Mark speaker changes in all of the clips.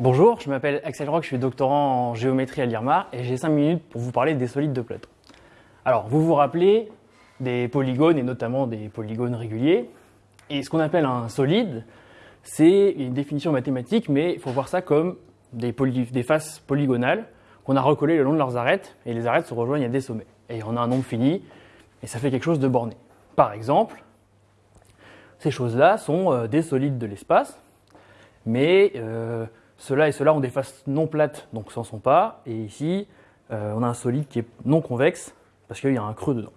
Speaker 1: je m'appelle Axel Rock, je suis doctorant en géométrie à l'IRMA et j'ai 5 minutes pour vous parler des solides de Platon. Alors, vous vous rappelez des polygones et notamment des polygones réguliers. Et ce qu'on appelle un solide, c'est une définition mathématique, mais il faut voir ça comme des, des faces polygonales qu'on a recollées le long de leurs arêtes et les arêtes se rejoignent à des sommets. Et on a un nombre fini et ça fait quelque chose de borné. Par exemple, ces choses-là sont euh, des solides de l'espace, mais euh, ceux-là et ceux-là ont des faces non plates, donc n'en sont pas. Et ici, euh, on a un solide qui est non convexe, parce qu'il y a un creux dedans.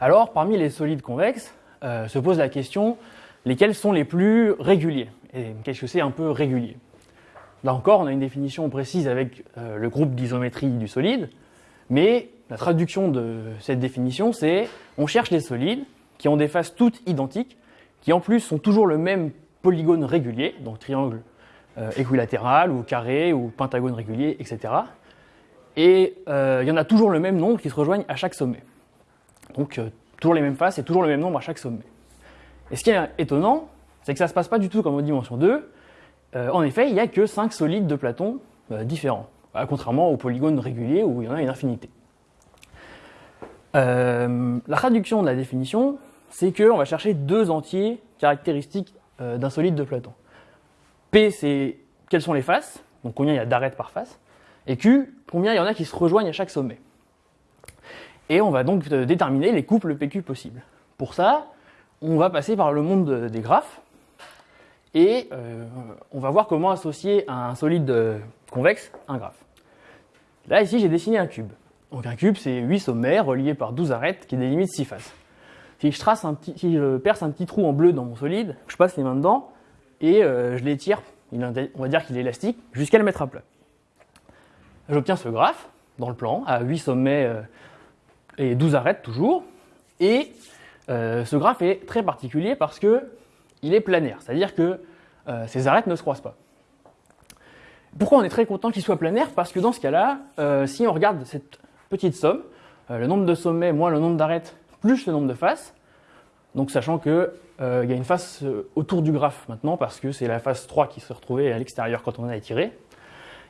Speaker 1: Alors, parmi les solides convexes, euh, se pose la question, lesquels sont les plus réguliers Et qu'est-ce que c'est un peu régulier? Là encore, on a une définition précise avec euh, le groupe d'isométrie du solide, mais la traduction de cette définition, c'est on cherche des solides qui ont des faces toutes identiques, qui en plus sont toujours le même polygone régulier, donc triangle équilatéral ou carré ou pentagone régulier, etc. Et euh, il y en a toujours le même nombre qui se rejoignent à chaque sommet. Donc euh, toujours les mêmes faces et toujours le même nombre à chaque sommet. Et ce qui est étonnant, c'est que ça ne se passe pas du tout comme en dimension 2. en effet, il n'y a que 5 solides de Platon différents, contrairement aux polygones réguliers où il y en a une infinité. la traduction de la définition, c'est qu'on va chercher deux entiers caractéristiques d'un solide de Platon. P, c'est quelles sont les faces, donc combien il y a d'arêtes par face, et Q, combien il y en a qui se rejoignent à chaque sommet? Et on va donc euh, déterminer les couples PQ possibles. Pour ça, on va passer par le monde des graphes, et euh, on va voir comment associer un solide euh, convexe un graphe. Là, ici, j'ai dessiné un cube. Donc un cube, c'est 8 sommets reliés par 12 arêtes qui délimitent 6 faces. Si je, trace un petit, si je perce un petit trou en bleu dans mon solide, je passe les mains dedans, et euh, je l'étire, on va dire qu'il est élastique, jusqu'à le mettre à plat. J'obtiens ce graphe dans le plan, à 8 sommets euh, et 12 arêtes toujours, et euh, ce graphe est très particulier parce que il est planaire, c'est-à-dire que ces arêtes ne se croisent pas. Pourquoi on est très content qu'il soit planaire? Parce que dans ce cas-là, si on regarde cette petite somme, le nombre de sommets moins le nombre d'arêtes plus le nombre de faces, donc sachant que euh, il y a une face euh, autour du graphe maintenant, parce que c'est la face 3 qui se retrouvait à l'extérieur quand on a étiré.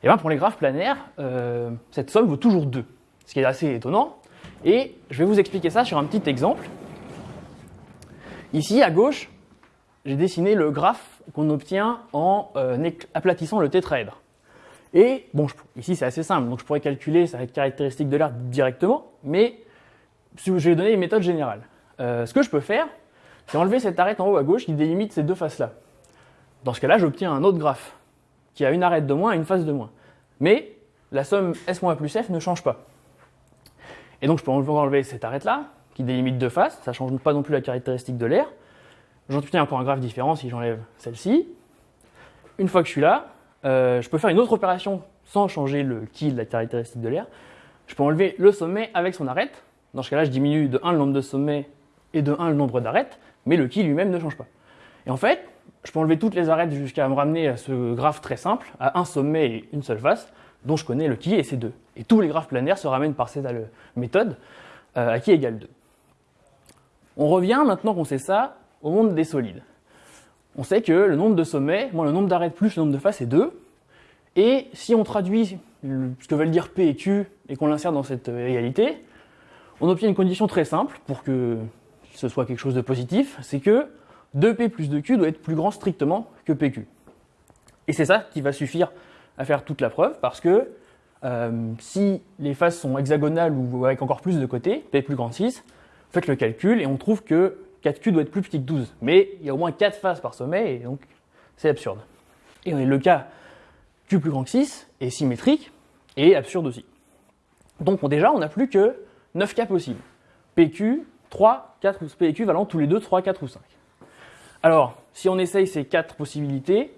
Speaker 1: Et bien pour les graphes planaires, euh, cette somme vaut toujours 2, ce qui est assez étonnant. Et je vais vous expliquer ça sur un petit exemple. Ici, à gauche, j'ai dessiné le graphe qu'on obtient en aplatissant le tétraèdre. Et bon, ici c'est assez simple, donc je pourrais calculer sa caractéristique de l'air directement, mais je vais donner une méthode générale. ce que je peux faire, c'est enlever cette arête en haut à gauche qui délimite ces deux faces-là. Dans ce cas-là, j'obtiens un autre graphe qui a une arête de moins et une face de moins. Mais la somme S plus F ne change pas. Et donc je peux enlever cette arête-là, qui délimite deux faces, ça ne change pas non plus la caractéristique de l'air. J'obtiens encore un graphe différent si j'enlève celle-ci. Une fois que je suis là, euh, je peux faire une autre opération sans changer le qui de la caractéristique de l'air. Je peux enlever le sommet avec son arête. Dans ce cas-là, je diminue de 1 le nombre de sommets et de 1 le nombre d'arêtes mais le qui lui-même ne change pas. Et en fait, je peux enlever toutes les arêtes jusqu'à me ramener à ce graphe très simple, à un sommet et une seule face, dont je connais le qui et c'est 2. Et tous les graphes planaires se ramènent par cette méthode euh, à qui égale 2. On revient, maintenant qu'on sait ça, au monde des solides. On sait que le nombre de sommets, moins le nombre d'arêtes plus le nombre de faces est 2. Et si on traduit ce que veulent dire P et Q et qu'on l'insère dans cette euh, égalité, on obtient une condition très simple pour que ce soit quelque chose de positif, c'est que 2P plus 2Q doit être plus grand strictement que PQ. Et c'est ça qui va suffire à faire toute la preuve, parce que euh, si les faces sont hexagonales ou avec encore plus de côtés, P plus grand 6, faites le calcul et on trouve que 4Q doit être plus petit que 12. Mais il y a au moins 4 faces par sommet, et donc c'est absurde. Et le cas Q plus grand que 6 est symétrique et absurde aussi. Donc déjà, on n'a plus que 9 cas possibles. PQ 3, 4 ou P équivalents tous les deux 3, 4 ou 5. Alors, si on essaye ces quatre possibilités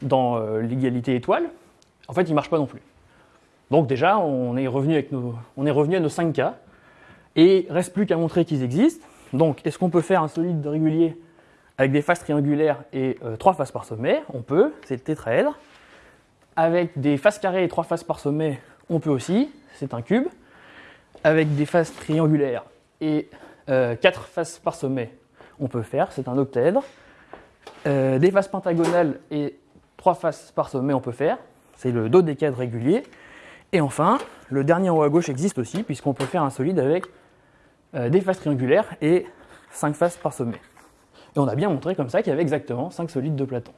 Speaker 1: dans euh, l'égalité étoile, en fait, ils ne marchent pas non plus. Donc déjà, on est revenu, avec nos, on est revenu à nos 5 cas, et il reste plus qu'à montrer qu'ils existent. Donc, est-ce qu'on peut faire un solide régulier avec des faces triangulaires et 3 euh, faces par sommet? On peut, c'est le tétraèdre. Avec des faces carrées et 3 faces par sommet, on peut aussi, c'est un cube. Avec des faces triangulaires et 4 euh, faces par sommet, on peut faire, c'est un octaèdre. Euh, des faces pentagonales et trois faces par sommet on peut faire, c'est le dodécaèdre régulier. Et enfin, le dernier haut à gauche existe aussi, puisqu'on peut faire un solide avec euh, des faces triangulaires et 5 faces par sommet. Et on a bien montré comme ça qu'il y avait exactement 5 solides de Platon.